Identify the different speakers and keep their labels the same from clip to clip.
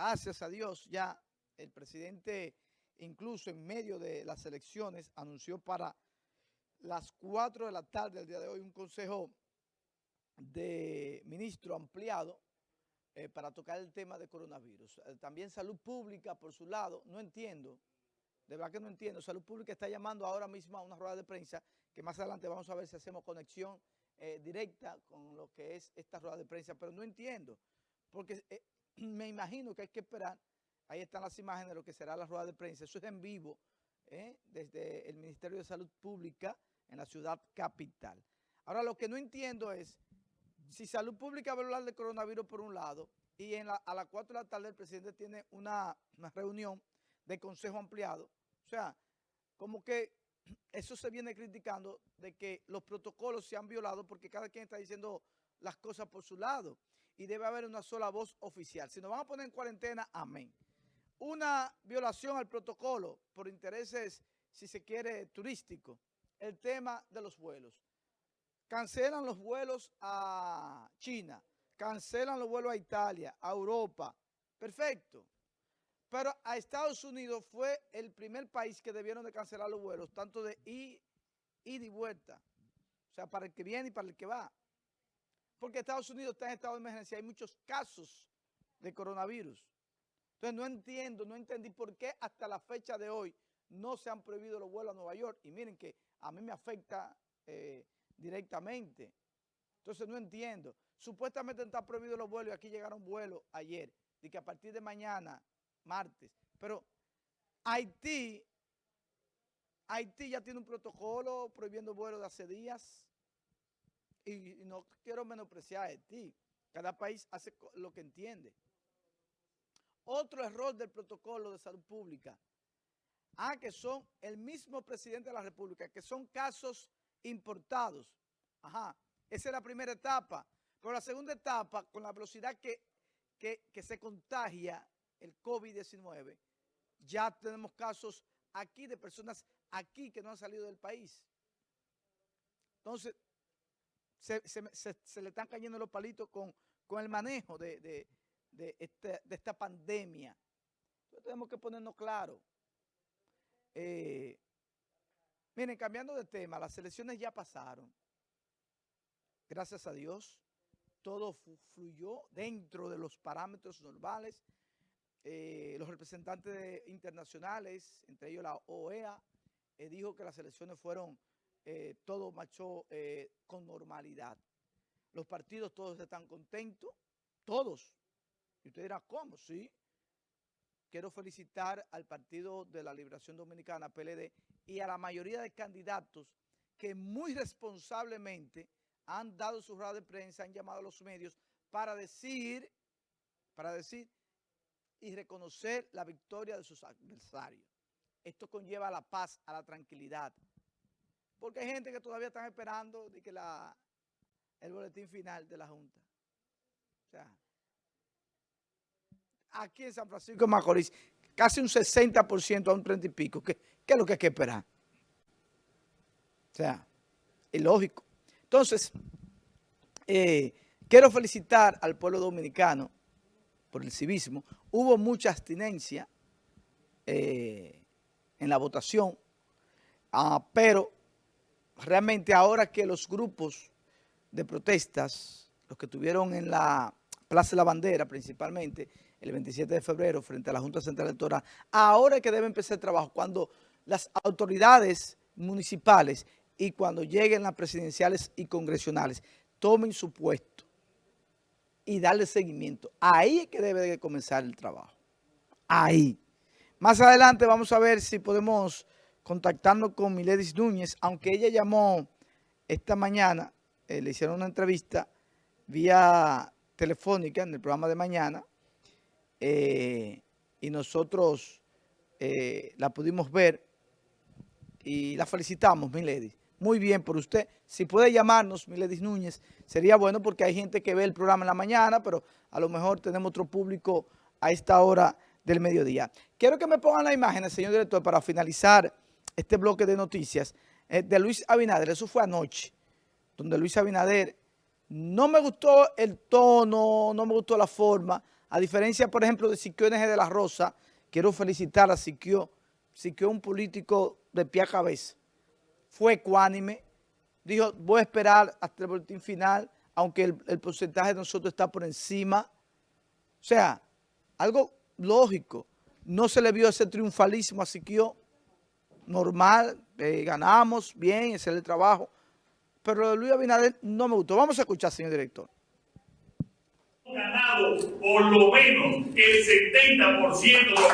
Speaker 1: gracias a Dios, ya el presidente, incluso en medio de las elecciones, anunció para las 4 de la tarde del día de hoy un consejo de ministro ampliado eh, para tocar el tema de coronavirus. Eh, también salud pública, por su lado, no entiendo, de verdad que no entiendo, salud pública está llamando ahora mismo a una rueda de prensa que más adelante vamos a ver si hacemos conexión eh, directa con lo que es esta rueda de prensa, pero no entiendo, porque me imagino que hay que esperar, ahí están las imágenes de lo que será la rueda de prensa, eso es en vivo, desde el Ministerio de Salud Pública en la ciudad capital. Ahora, lo que no entiendo es si Salud Pública va a hablar de coronavirus por un lado y en a las 4 de la tarde el presidente tiene una, reunión de consejo ampliado, o sea, como que eso se viene criticando de que los protocolos se han violado porque cada quien está diciendo las cosas por su lado y debe haber una sola voz oficial. Si nos van a poner en cuarentena, amén. Una violación al protocolo por intereses, si se quiere, turísticos, el tema de los vuelos. Cancelan los vuelos a China, cancelan los vuelos a Italia, a Europa. Perfecto. Pero a Estados Unidos fue el primer país que debieron de cancelar los vuelos, tanto de ida y vuelta. O sea, para el que viene y para el que va. Porque Estados Unidos está en estado de emergencia. Hay muchos casos de coronavirus. Entonces no entiendo, no entendí por qué hasta la fecha de hoy no se han prohibido los vuelos a Nueva York. Y miren que a mí me afecta eh, directamente. Entonces no entiendo. Supuestamente está prohibido los vuelos y aquí llegaron vuelos ayer. Y que a partir de mañana, martes. Pero Haití, Haití ya tiene un protocolo prohibiendo vuelos de hace días. Y, no quiero menospreciar a Haití. Cada país hace lo que entiende. Otro error del protocolo de salud pública Ah, que son el mismo presidente de la República, que son casos importados. Ajá, esa es la primera etapa. Pero la segunda etapa, con la velocidad que, que, se contagia el COVID-19, ya tenemos casos aquí de personas aquí que no han salido del país. Entonces, se, le están cayendo los palitos con, con el manejo de, de, de, este, esta pandemia. Tenemos que ponernos claro. Eh, miren, cambiando de tema, las elecciones ya pasaron. Gracias a Dios, todo fluyó dentro de los parámetros normales. Eh, los representantes internacionales, entre ellos la OEA, eh, dijo que las elecciones fueron, todo marchó con normalidad. Los partidos todos están contentos, todos. Y usted dirá, ¿cómo? Sí, quiero felicitar al Partido de la Liberación Dominicana, PLD, y a la mayoría de candidatos que muy responsablemente han dado su rueda de prensa, han llamado a los medios para decir, para decir y reconocer la victoria de sus adversarios. Esto conlleva a la paz, a la tranquilidad. Porque hay gente que todavía están esperando de que la, el boletín final de la Junta. O sea, aquí en San Francisco de Macorís, casi un 60% a un 30 y pico. ¿Qué, es lo que hay que esperar? O sea, es lógico. Entonces, eh, quiero felicitar al pueblo dominicano por el civismo. Hubo mucha abstinencia eh, en la votación, ah, pero realmente ahora que los grupos de protestas, los que tuvieron en la Plaza de la Bandera principalmente, el 27 de febrero frente a la Junta Central Electoral, ahora que debe empezar el trabajo, cuando las autoridades municipales y cuando lleguen las presidenciales y congresionales tomen su puesto y darle seguimiento. Ahí es que debe de comenzar el trabajo. Ahí. Más adelante vamos a ver si podemos contactarnos con Miledis Núñez, aunque ella llamó esta mañana, eh, le hicieron una entrevista vía telefónica en el programa de mañana, eh, y nosotros eh, la pudimos ver y la felicitamos, Milady. Muy bien por usted. Si puede llamarnos, Milady Núñez, sería bueno porque hay gente que ve el programa en la mañana, pero a lo mejor tenemos otro público a esta hora del mediodía. Quiero que me pongan la imagen, señor director, para finalizar este bloque de noticias eh, de Luis Abinader. Eso fue anoche, donde Luis Abinader no me gustó el tono, no me gustó la forma, A diferencia, por ejemplo, de Siquio NG de la Rosa, quiero felicitar a Siquio, Siquio un político de pie a cabeza, fue ecuánime, dijo, voy a esperar hasta el boletín final, aunque el, el porcentaje de nosotros está por encima. O sea, algo lógico. No se le vio ese triunfalismo a Siquio, normal, eh, ganamos, bien, ese es el trabajo. Pero lo de Luis Abinader no me gustó. Vamos a escuchar, señor director.
Speaker 2: ganado por lo menos el 70% de los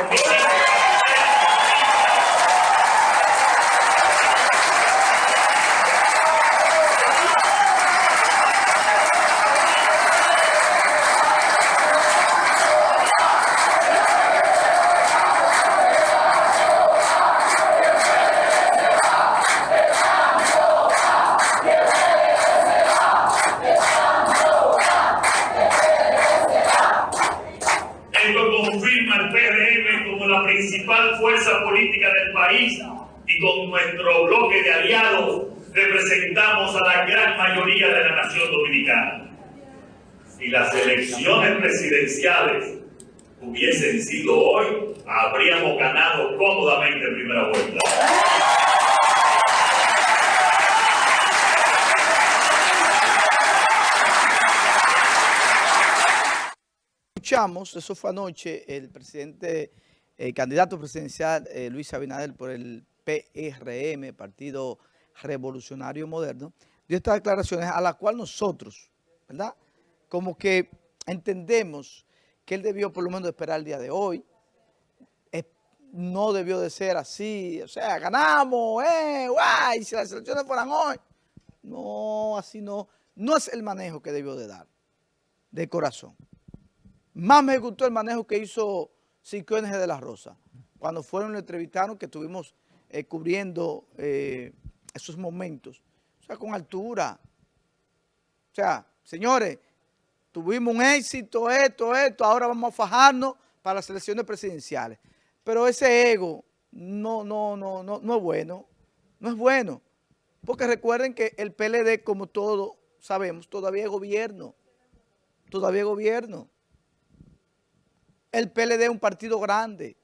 Speaker 2: principal fuerza política del país y con nuestro bloque de aliados representamos a la gran mayoría de la nación dominicana. Si las elecciones presidenciales hubiesen sido hoy, habríamos ganado cómodamente en primera vuelta.
Speaker 1: Escuchamos, eso fue anoche, el presidente el candidato presidencial eh, Luis Abinader por el PRM, Partido Revolucionario Moderno, dio estas declaraciones a las cuales nosotros, ¿verdad? Como que entendemos que él debió por lo menos esperar el día de hoy, no debió de ser así, o sea, ganamos, eh, guay, si las elecciones fueran hoy. No, así no, no es el manejo que debió de dar, de corazón. Más me gustó el manejo que hizo Cinco de la Rosa. Cuando fueron lo entrevistaron, que estuvimos eh, cubriendo eh, esos momentos. O sea, con altura. O sea, señores, tuvimos un éxito, esto, esto, ahora vamos a fajarnos para las elecciones presidenciales. Pero ese ego no, no, no, no, no es bueno. No es bueno. Porque recuerden que el PLD, como todos sabemos, todavía es gobierno. Todavía es gobierno. El PLD es un partido grande.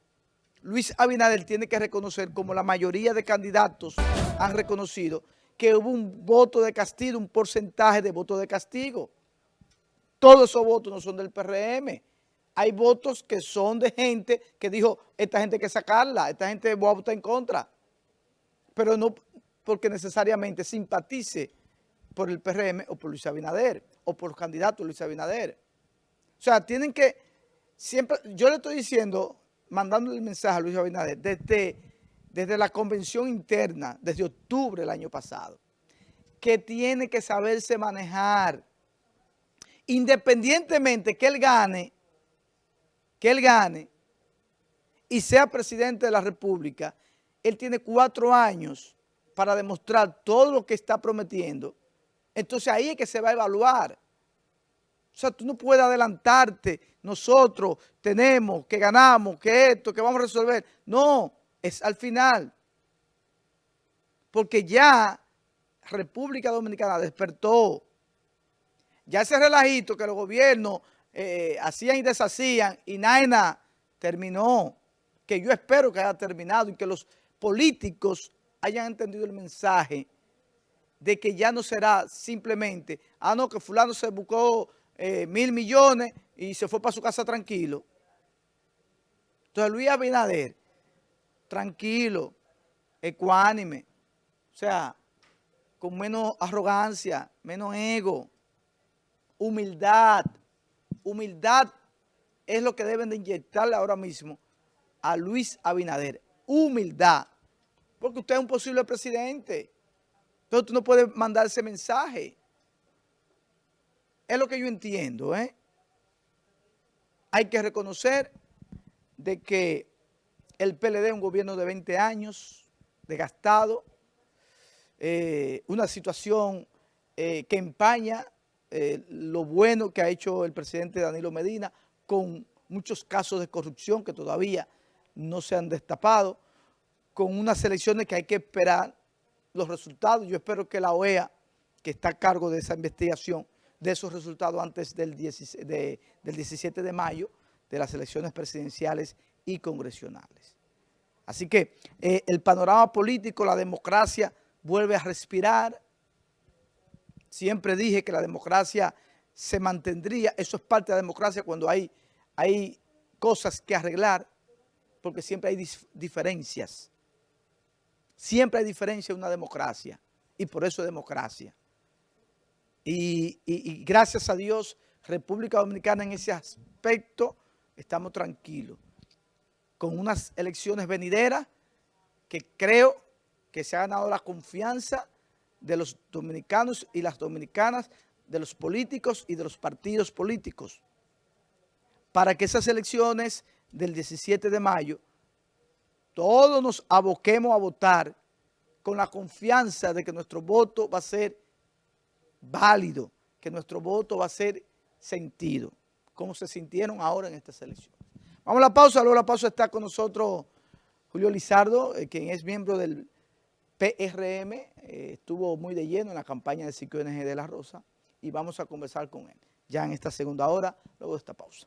Speaker 1: Luis Abinader tiene que reconocer, como la mayoría de candidatos han reconocido, que hubo un voto de castigo, un porcentaje de voto de castigo. Todos esos votos no son del PRM. Hay votos que son de gente que dijo, esta gente hay que sacarla, esta gente va a votar en contra. Pero no porque necesariamente simpatice por el PRM o por Luis Abinader o por los candidatos Luis Abinader. O sea, tienen que siempre, yo le estoy diciendo, mandándole el mensaje a Luis Abinader, desde, desde la convención interna, desde octubre del año pasado, que tiene que saberse manejar, independientemente que él gane, que él gane y sea presidente de la República, él tiene cuatro años para demostrar todo lo que está prometiendo. Entonces ahí es que se va a evaluar. O sea, tú no puedes adelantarte. Nosotros tenemos, que ganamos, que esto, que vamos a resolver. No, es al final. Porque ya República Dominicana despertó. Ya ese relajito que los gobiernos eh, hacían y deshacían y nada terminó. Que yo espero que haya terminado y que los políticos hayan entendido el mensaje de que ya no será simplemente, ah, no, que fulano se buscó eh, mil millones y se fue para su casa tranquilo. Entonces Luis Abinader, tranquilo, ecuánime, o sea, con menos arrogancia, menos ego, humildad. Humildad es lo que deben de inyectarle ahora mismo a Luis Abinader. Humildad. Porque usted es un posible presidente. Entonces tú no puedes mandar ese mensaje. Es lo que yo entiendo, ¿eh? Hay que reconocer de que el PLD es un gobierno de 20 años, desgastado, eh, una situación eh, que empaña eh, lo bueno que ha hecho el presidente Danilo Medina con muchos casos de corrupción que todavía no se han destapado, con unas elecciones que hay que esperar los resultados. Yo espero que la OEA, que está a cargo de esa investigación, de esos resultados antes del, del 17 de mayo, de las elecciones presidenciales y congresionales. Así que eh, el panorama político, la democracia vuelve a respirar. Siempre dije que la democracia se mantendría, eso es parte de la democracia cuando hay, hay cosas que arreglar, porque siempre hay diferencias. Siempre hay diferencia en una democracia y por eso es democracia. Y gracias a Dios, República Dominicana en ese aspecto estamos tranquilos. Con unas elecciones venideras que creo que se ha ganado la confianza de los dominicanos y las dominicanas, de los políticos y de los partidos políticos, para que esas elecciones del 17 de mayo, todos nos aboquemos a votar con la confianza de que nuestro voto va a ser válido, que nuestro voto va a ser sentido, como se sintieron ahora en estas elecciones. Vamos a la pausa, luego la pausa está con nosotros Julio Lizardo, eh, quien es miembro del PRM, eh, estuvo muy de lleno en la campaña de NG de la Rosa y vamos a conversar con él ya en esta segunda hora, luego de esta pausa.